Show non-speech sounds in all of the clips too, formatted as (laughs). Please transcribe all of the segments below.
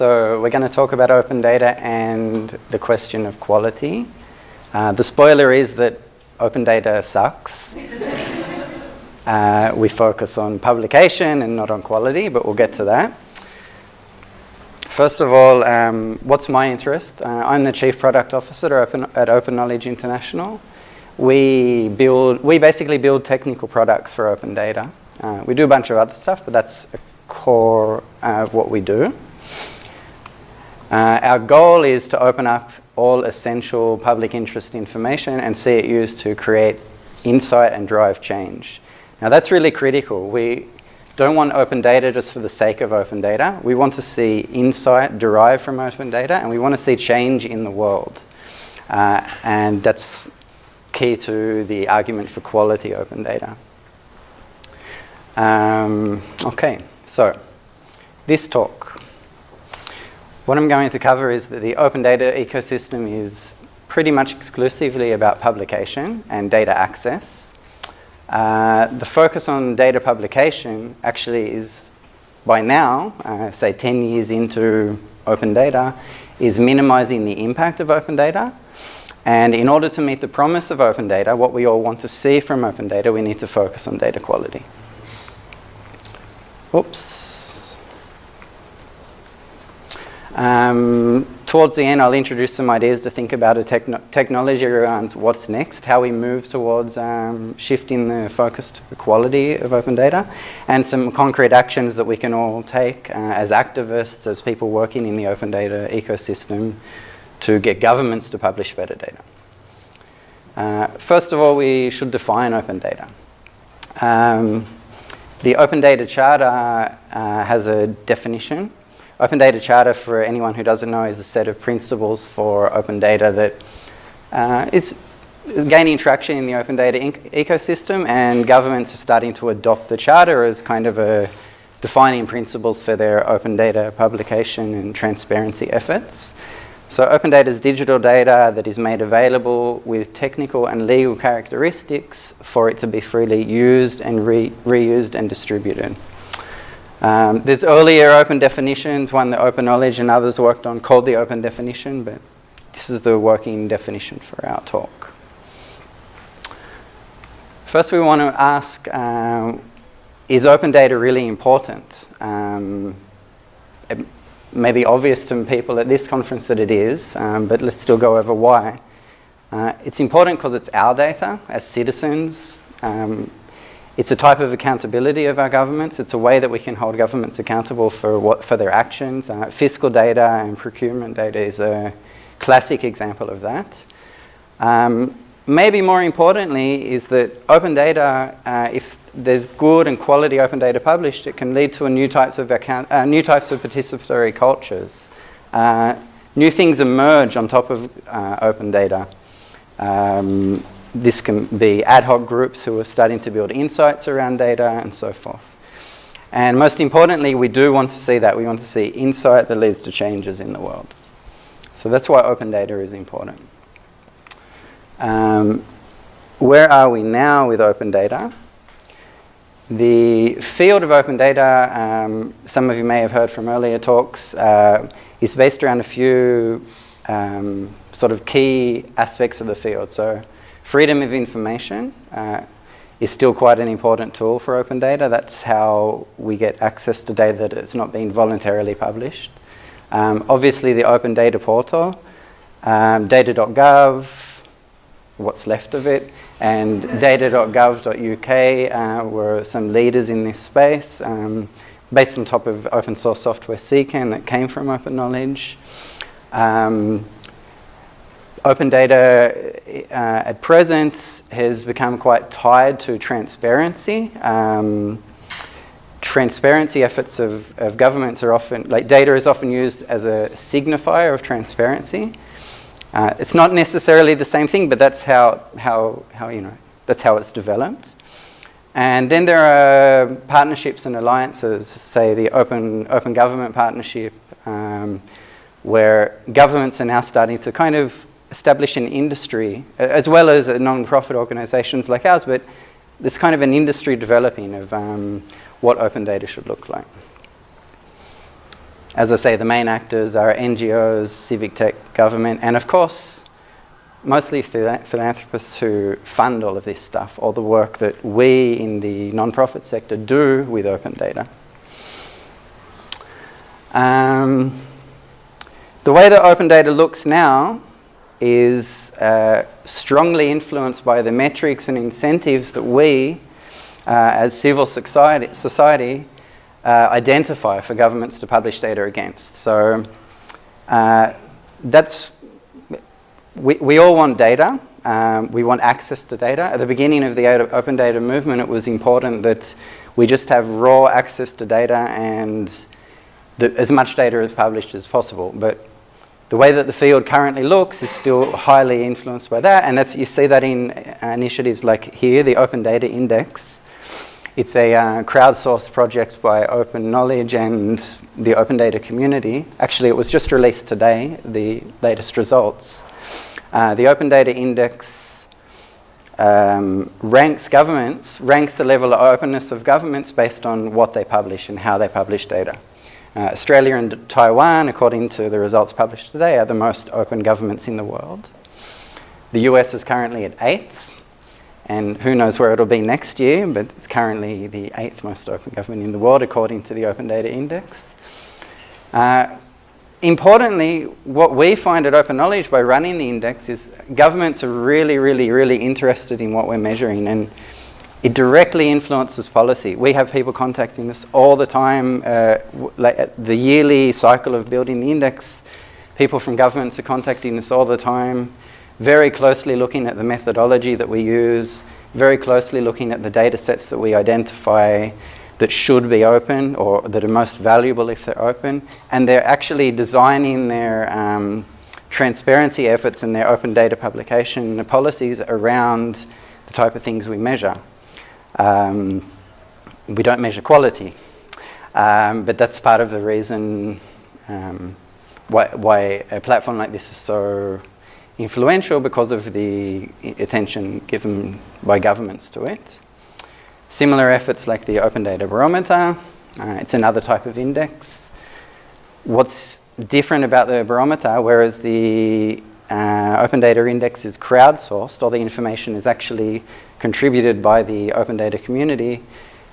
So we're going to talk about open data and the question of quality. Uh, the spoiler is that open data sucks. (laughs) uh, we focus on publication and not on quality, but we'll get to that. First of all, um, what's my interest? Uh, I'm the Chief Product Officer at Open, at Open Knowledge International. We build, we basically build technical products for open data. Uh, we do a bunch of other stuff, but that's a core of what we do. Uh, our goal is to open up all essential public interest information and see it used to create insight and drive change. Now that's really critical. We don't want open data just for the sake of open data. We want to see insight derived from open data and we want to see change in the world. Uh, and that's key to the argument for quality open data. Um, okay, so this talk what I'm going to cover is that the open data ecosystem is pretty much exclusively about publication and data access. Uh, the focus on data publication actually is, by now, uh, say 10 years into open data, is minimizing the impact of open data. And in order to meet the promise of open data, what we all want to see from open data, we need to focus on data quality. Oops. Um, towards the end, I'll introduce some ideas to think about a techno technology around what's next, how we move towards um, shifting the focus to the quality of open data, and some concrete actions that we can all take uh, as activists, as people working in the open data ecosystem to get governments to publish better data. Uh, first of all, we should define open data. Um, the Open Data Charter uh, has a definition Open Data Charter, for anyone who doesn't know, is a set of principles for open data that uh, is gaining traction in the open data ecosystem and governments are starting to adopt the charter as kind of a defining principles for their open data publication and transparency efforts. So open data is digital data that is made available with technical and legal characteristics for it to be freely used and re reused and distributed. Um, there's earlier open definitions, one that Open Knowledge and others worked on called the open definition, but this is the working definition for our talk. First we want to ask, um, is open data really important? Um, it may be obvious to people at this conference that it is, um, but let's still go over why. Uh, it's important because it's our data as citizens. Um, it's a type of accountability of our governments. It's a way that we can hold governments accountable for, what, for their actions. Uh, fiscal data and procurement data is a classic example of that. Um, maybe more importantly is that open data, uh, if there's good and quality open data published, it can lead to new types of, account, uh, new types of participatory cultures. Uh, new things emerge on top of uh, open data. Um, this can be ad hoc groups who are starting to build insights around data and so forth. And most importantly, we do want to see that. We want to see insight that leads to changes in the world. So that's why open data is important. Um, where are we now with open data? The field of open data, um, some of you may have heard from earlier talks, uh, is based around a few um, sort of key aspects of the field. So Freedom of information uh, is still quite an important tool for open data. That's how we get access to data that has not been voluntarily published. Um, obviously, the Open Data Portal, um, data.gov, what's left of it, and data.gov.uk uh, were some leaders in this space, um, based on top of open source software CKAN that came from Open Knowledge. Um, Open data uh, at present has become quite tied to transparency. Um, transparency efforts of, of governments are often, like data is often used as a signifier of transparency. Uh, it's not necessarily the same thing, but that's how, how, how, you know, that's how it's developed. And then there are partnerships and alliances, say the Open, open Government Partnership, um, where governments are now starting to kind of establish an industry, as well as non-profit organizations like ours, but there's kind of an industry developing of um, what open data should look like. as I say, the main actors are NGOs, civic tech, government, and of course, mostly philanthropists who fund all of this stuff, all the work that we in the non-profit sector do with open data. Um, the way that open data looks now is uh, strongly influenced by the metrics and incentives that we, uh, as civil society, society uh, identify for governments to publish data against. So uh, that's, we, we all want data. Um, we want access to data. At the beginning of the open data movement, it was important that we just have raw access to data and the, as much data is published as possible. But the way that the field currently looks is still highly influenced by that, and that's, you see that in uh, initiatives like here, the Open Data Index. It's a uh, crowdsourced project by Open Knowledge and the Open Data community. Actually, it was just released today, the latest results. Uh, the Open Data Index um, ranks governments, ranks the level of openness of governments based on what they publish and how they publish data. Uh, Australia and Taiwan, according to the results published today, are the most open governments in the world. The US is currently at eight, and who knows where it'll be next year, but it's currently the eighth most open government in the world, according to the Open Data Index. Uh, importantly, what we find at Open Knowledge by running the index is governments are really, really, really interested in what we're measuring. and it directly influences policy. We have people contacting us all the time. Uh, like the yearly cycle of building the index, people from governments are contacting us all the time, very closely looking at the methodology that we use, very closely looking at the data sets that we identify that should be open or that are most valuable if they're open. And they're actually designing their um, transparency efforts and their open data publication policies around the type of things we measure. Um, we don't measure quality, um, but that's part of the reason um, why, why, a platform like this is so influential because of the attention given by governments to it. Similar efforts like the Open Data Barometer, uh, it's another type of index. What's different about the barometer, whereas the uh, Open Data Index is crowdsourced, all the information is actually contributed by the open data community,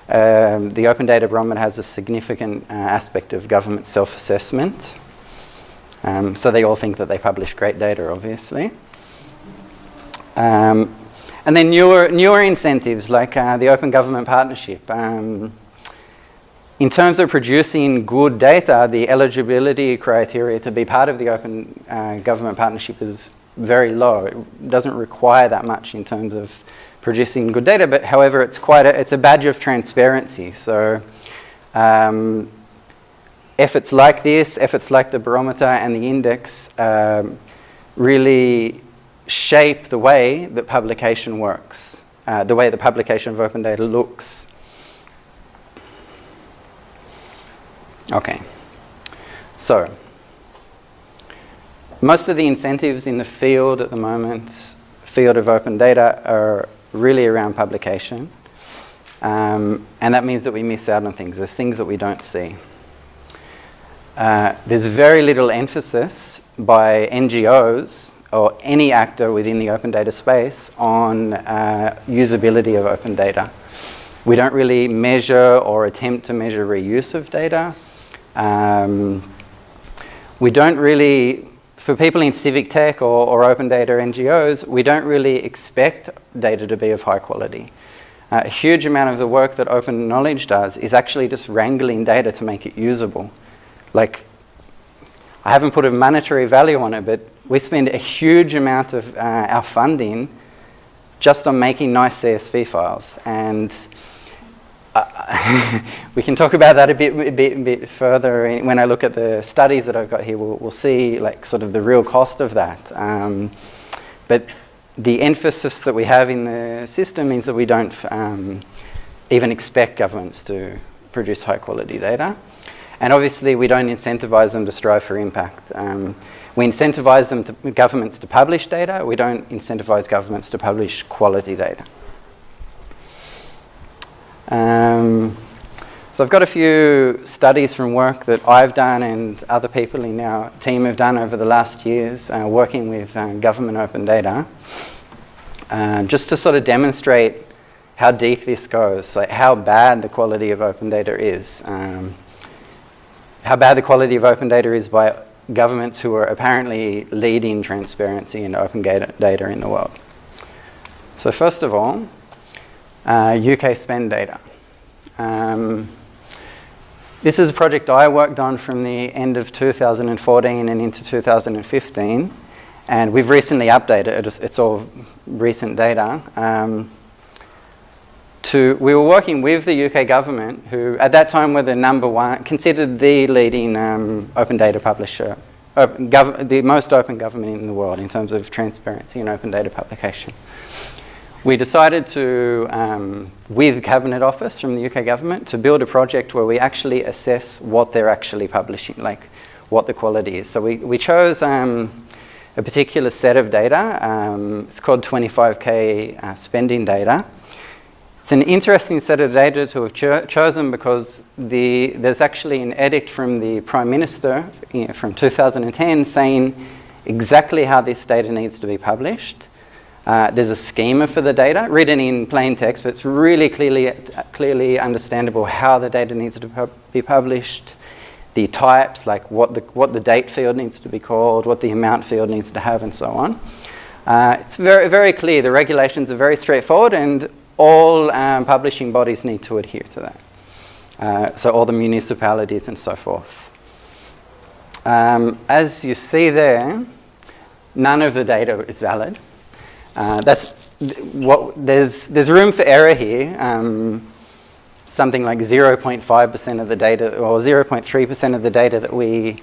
um, the Open Data Barometer has a significant uh, aspect of government self-assessment. Um, so they all think that they publish great data, obviously. Um, and then newer, newer incentives like uh, the Open Government Partnership. Um, in terms of producing good data, the eligibility criteria to be part of the Open uh, Government Partnership is very low. It doesn't require that much in terms of producing good data, but however, it's quite a, it's a badge of transparency. So um, efforts like this, efforts like the barometer and the index um, really shape the way that publication works, uh, the way the publication of open data looks. Okay, so most of the incentives in the field at the moment, field of open data, are really around publication. Um, and that means that we miss out on things. There's things that we don't see. Uh, there's very little emphasis by NGOs or any actor within the open data space on uh, usability of open data. We don't really measure or attempt to measure reuse of data. Um, we don't really for people in civic tech or, or, open data NGOs, we don't really expect data to be of high quality. Uh, a huge amount of the work that open knowledge does is actually just wrangling data to make it usable. Like, I haven't put a monetary value on it, but we spend a huge amount of uh, our funding just on making nice CSV files. And uh, (laughs) we can talk about that a bit, a bit, a bit further when I look at the studies that I've got here. We'll, we'll see like sort of the real cost of that. Um, but the emphasis that we have in the system means that we don't um, even expect governments to produce high quality data. And obviously we don't incentivize them to strive for impact. Um, we incentivize them to, governments to publish data. We don't incentivize governments to publish quality data. Um, So I've got a few studies from work that I've done and other people in our team have done over the last years uh, working with uh, government open data, uh, just to sort of demonstrate how deep this goes, like how bad the quality of open data is. Um, how bad the quality of open data is by governments who are apparently leading transparency and open data in the world. So first of all, uh, UK spend data. Um, this is a project I worked on from the end of 2014 and into 2015. And we've recently updated it. It's all recent data. Um, to, we were working with the UK government, who at that time were the number one, considered the leading um, open data publisher, open the most open government in the world in terms of transparency and open data publication we decided to, um, with Cabinet Office from the UK government, to build a project where we actually assess what they're actually publishing, like what the quality is. So we, we chose um, a particular set of data. Um, it's called 25K uh, spending data. It's an interesting set of data to have cho chosen because the, there's actually an edict from the Prime Minister you know, from 2010 saying exactly how this data needs to be published. Uh, there's a schema for the data written in plain text, but it's really clearly, clearly understandable how the data needs to be published, the types, like what the, what the date field needs to be called, what the amount field needs to have, and so on. Uh, it's very, very clear. The regulations are very straightforward, and all um, publishing bodies need to adhere to that. Uh, so all the municipalities and so forth. Um, as you see there, none of the data is valid. Uh, that's what there's there's room for error here. Um, something like 0.5% of the data or 0.3% of the data that we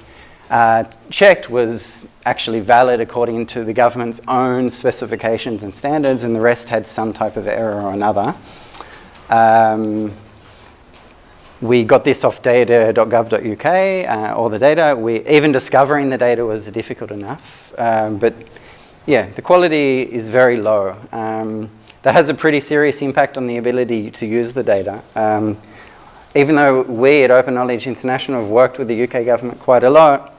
uh, checked was actually valid according to the government's own specifications and standards, and the rest had some type of error or another. Um, we got this off data.gov.uk, uh, all the data. We, even discovering the data was difficult enough, um, but yeah, the quality is very low. Um, that has a pretty serious impact on the ability to use the data. Um, even though we at Open Knowledge International have worked with the UK government quite a lot,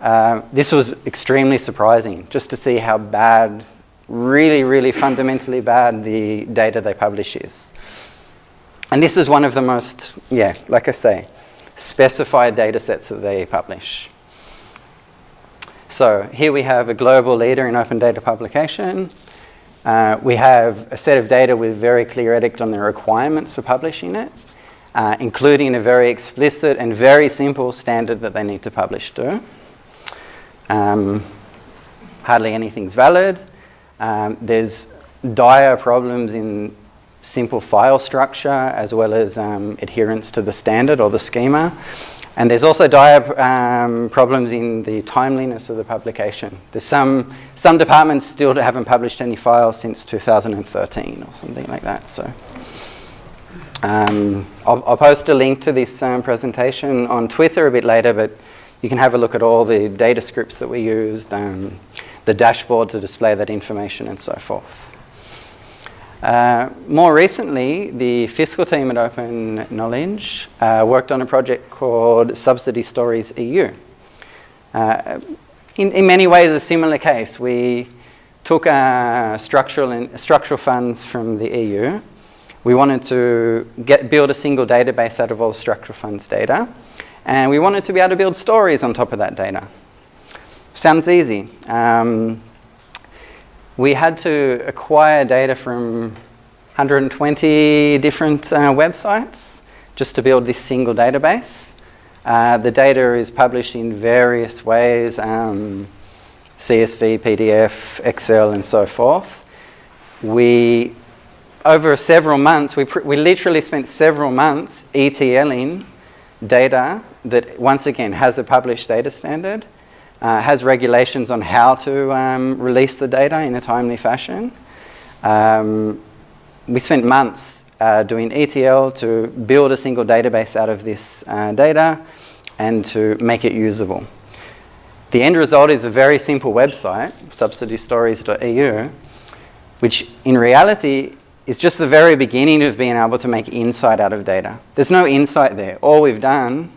uh, this was extremely surprising just to see how bad, really, really fundamentally bad the data they publish is. And this is one of the most, yeah, like I say, specified data sets that they publish. So here we have a global leader in open data publication. Uh, we have a set of data with very clear edict on the requirements for publishing it, uh, including a very explicit and very simple standard that they need to publish to. Um, hardly anything's valid. Um, there's dire problems in simple file structure as well as um, adherence to the standard or the schema. And there's also dire um, problems in the timeliness of the publication. There's some, some departments still haven't published any files since 2013 or something like that. So um, I'll, I'll, post a link to this um, presentation on Twitter a bit later, but you can have a look at all the data scripts that we used, um, the dashboard to display that information and so forth. Uh, more recently, the fiscal team at Open Knowledge uh, worked on a project called Subsidy Stories EU. Uh, in, in, many ways, a similar case. We took uh, structural, and, structural funds from the EU. We wanted to get, build a single database out of all structural funds data. And we wanted to be able to build stories on top of that data. Sounds easy. Um, we had to acquire data from 120 different uh, websites just to build this single database. Uh, the data is published in various ways, um, CSV, PDF, Excel, and so forth. We, over several months, we, we literally spent several months ETLing data that, once again, has a published data standard uh, has regulations on how to um, release the data in a timely fashion. Um, we spent months uh, doing ETL to build a single database out of this uh, data and to make it usable. The end result is a very simple website, subsidystories.eu, which in reality is just the very beginning of being able to make insight out of data. There's no insight there. All we've done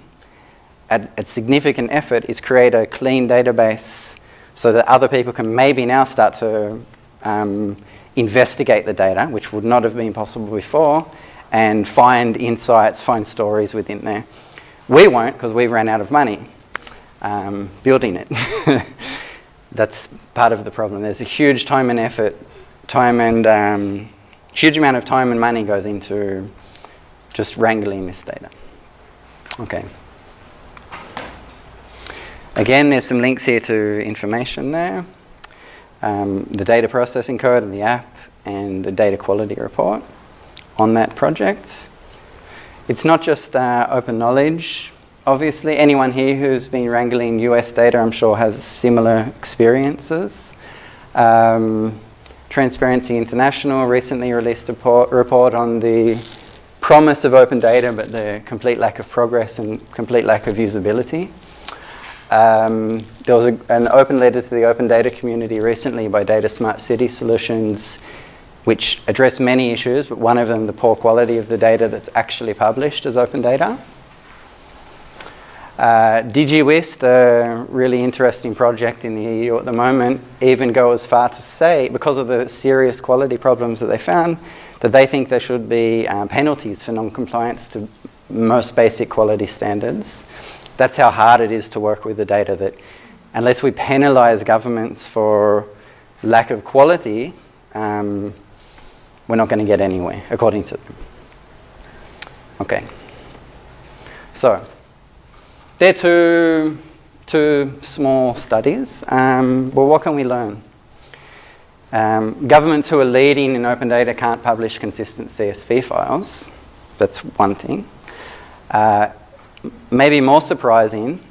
at, at significant effort is create a clean database so that other people can maybe now start to um, investigate the data, which would not have been possible before, and find insights, find stories within there. We won't because we ran out of money um, building it. (laughs) That's part of the problem. There's a huge time and effort, time and um, huge amount of time and money goes into just wrangling this data. Okay. Again, there's some links here to information there. Um, the data processing code and the app and the data quality report on that project. It's not just uh, open knowledge. Obviously, anyone here who's been wrangling US data, I'm sure, has similar experiences. Um, Transparency International recently released a report on the promise of open data, but the complete lack of progress and complete lack of usability. Um, there was a, an open letter to the open data community recently by Data Smart City Solutions, which addressed many issues, but one of them, the poor quality of the data that's actually published as open data. Uh, DIGIWHIST, a really interesting project in the EU at the moment, even go as far to say, because of the serious quality problems that they found, that they think there should be um, penalties for non-compliance to most basic quality standards. That's how hard it is to work with the data, that unless we penalise governments for lack of quality, um, we're not going to get anywhere, according to them. Okay. So, there are two, two small studies. Um, well, what can we learn? Um, governments who are leading in open data can't publish consistent CSV files. That's one thing. Uh, maybe more surprising,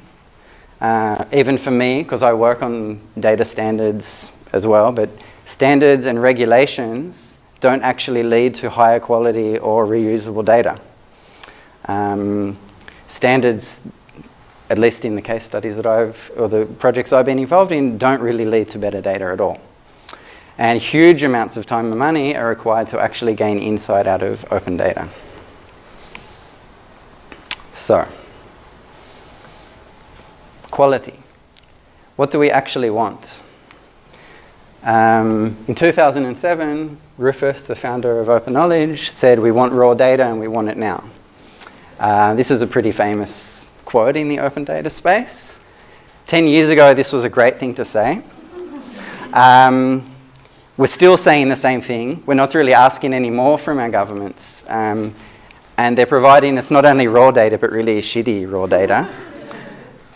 uh, even for me, because I work on data standards as well, but standards and regulations don't actually lead to higher quality or reusable data. Um, standards at least in the case studies that I've, or the projects I've been involved in, don't really lead to better data at all. And huge amounts of time and money are required to actually gain insight out of open data. So, quality. What do we actually want? Um, in 2007, Rufus, the founder of Open Knowledge, said we want raw data and we want it now. Uh, this is a pretty famous quote in the open data space. 10 years ago, this was a great thing to say. Um, we're still saying the same thing. We're not really asking any more from our governments. Um, and they're providing us not only raw data, but really shitty raw data.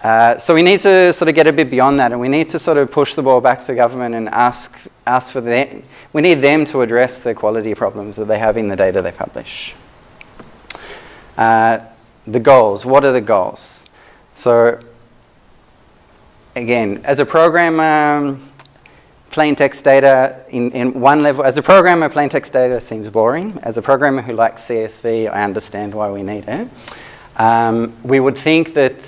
Uh, so we need to sort of get a bit beyond that and we need to sort of push the ball back to government and ask, ask for them. We need them to address the quality problems that they have in the data they publish. Uh, the goals. What are the goals? So again, as a programmer, plain text data in, in one level, as a programmer, plain text data seems boring. As a programmer who likes CSV, I understand why we need it. Um, we would think that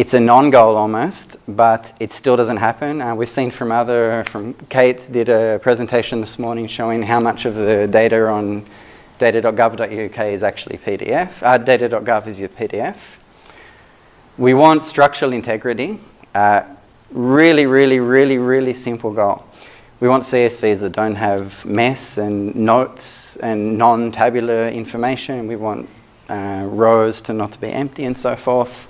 it's a non-goal almost, but it still doesn't happen. Uh, we've seen from other, from Kate did a presentation this morning showing how much of the data on data.gov.uk is actually PDF. Uh, data.gov is your PDF. We want structural integrity. Uh, really, really, really, really simple goal. We want CSVs that don't have mess and notes and non-tabular information. We want uh, rows to not to be empty and so forth.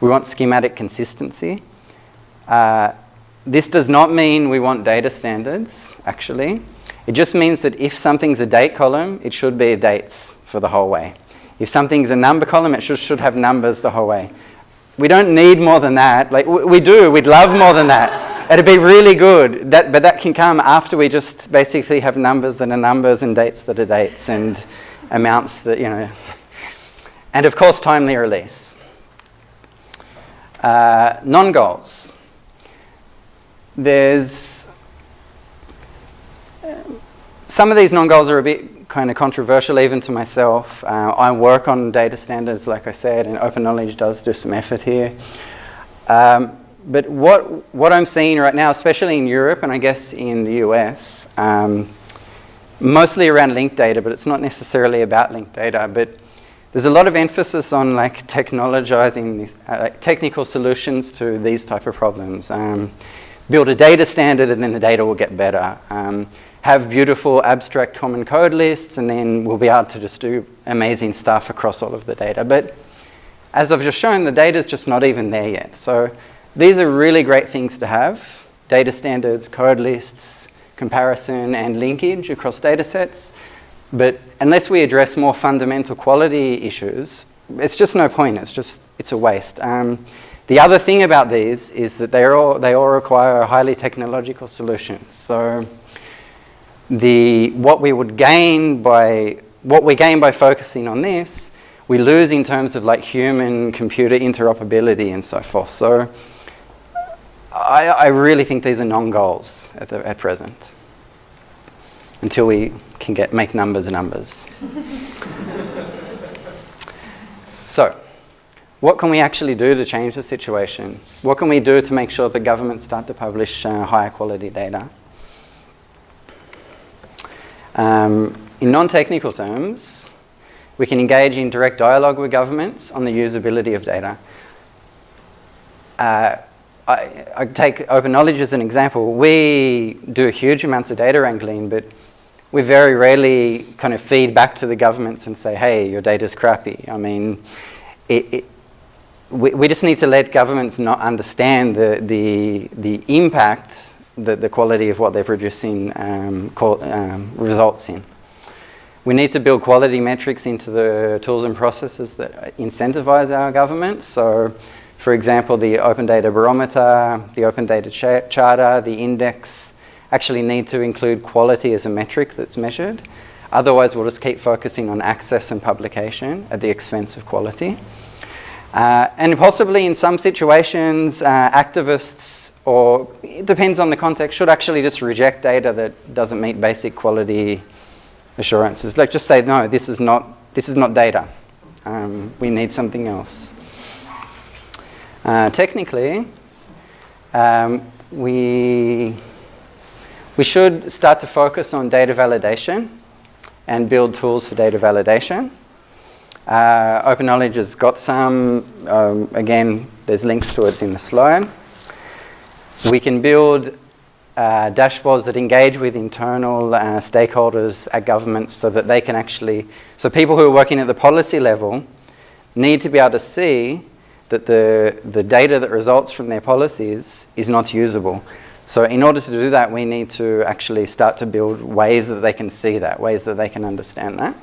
We want schematic consistency. Uh, this does not mean we want data standards, actually. It just means that if something's a date column, it should be dates for the whole way. If something's a number column, it should, should have numbers the whole way. We don't need more than that. Like we do, we'd love more than that. (laughs) It'd be really good, that, but that can come after we just basically have numbers that are numbers and dates that are dates and amounts that, you know. And of course, timely release. Uh, non-goals. There's some of these non-goals are a bit kind of controversial even to myself. Uh, I work on data standards, like I said, and Open Knowledge does do some effort here. Um, but what, what I'm seeing right now, especially in Europe and I guess in the US, um, mostly around linked data, but it's not necessarily about linked data. But there's a lot of emphasis on like technologizing, uh, technical solutions to these type of problems. Um, build a data standard and then the data will get better. Um, have beautiful abstract common code lists and then we'll be able to just do amazing stuff across all of the data. But as I've just shown, the data is just not even there yet. So these are really great things to have. Data standards, code lists, comparison and linkage across data sets. But unless we address more fundamental quality issues, it's just no point. It's just, it's a waste. Um, the other thing about these is that they all, they all require highly technological solutions. So the, what we would gain by, what we gain by focusing on this, we lose in terms of like human computer interoperability and so forth. So I, I really think these are non-goals at, the, at present until we can get, make numbers numbers. so what can we actually do to change the situation? What can we do to make sure that governments start to publish uh, higher quality data? Um, in non-technical terms, we can engage in direct dialogue with governments on the usability of data. Uh, I, I, take open knowledge as an example. We do huge amounts of data wrangling, but we very rarely kind of feed back to the governments and say, hey, your data's crappy. I mean, it, it, we, we just need to let governments not understand the, the, the impact that the quality of what they're producing um, um, results in. We need to build quality metrics into the tools and processes that incentivize our governments. So, for example, the Open Data Barometer, the Open Data Ch Charter, the index actually need to include quality as a metric that's measured. Otherwise, we'll just keep focusing on access and publication at the expense of quality. Uh, and possibly in some situations, uh, activists or it depends on the context, should actually just reject data that doesn't meet basic quality assurances. Like just say, no, this is not, this is not data. Um, we need something else. Uh, technically, um, we, we should start to focus on data validation and build tools for data validation. Uh, Open Knowledge has got some, um, again, there's links to it in the slide. We can build uh, dashboards that engage with internal uh, stakeholders at governments so that they can actually, so people who are working at the policy level need to be able to see that the, the data that results from their policies is not usable. So in order to do that, we need to actually start to build ways that they can see that, ways that they can understand that.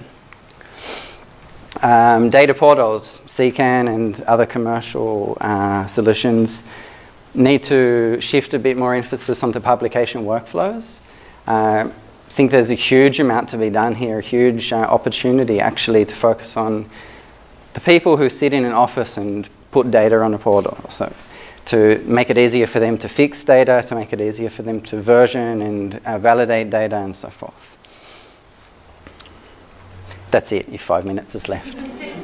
Um, data portals, CKAN and other commercial uh, solutions need to shift a bit more emphasis onto publication workflows. Uh, I think there's a huge amount to be done here, a huge uh, opportunity actually to focus on the people who sit in an office and put data on a portal. So to make it easier for them to fix data, to make it easier for them to version and uh, validate data and so forth. That's it, your five minutes is left. (laughs)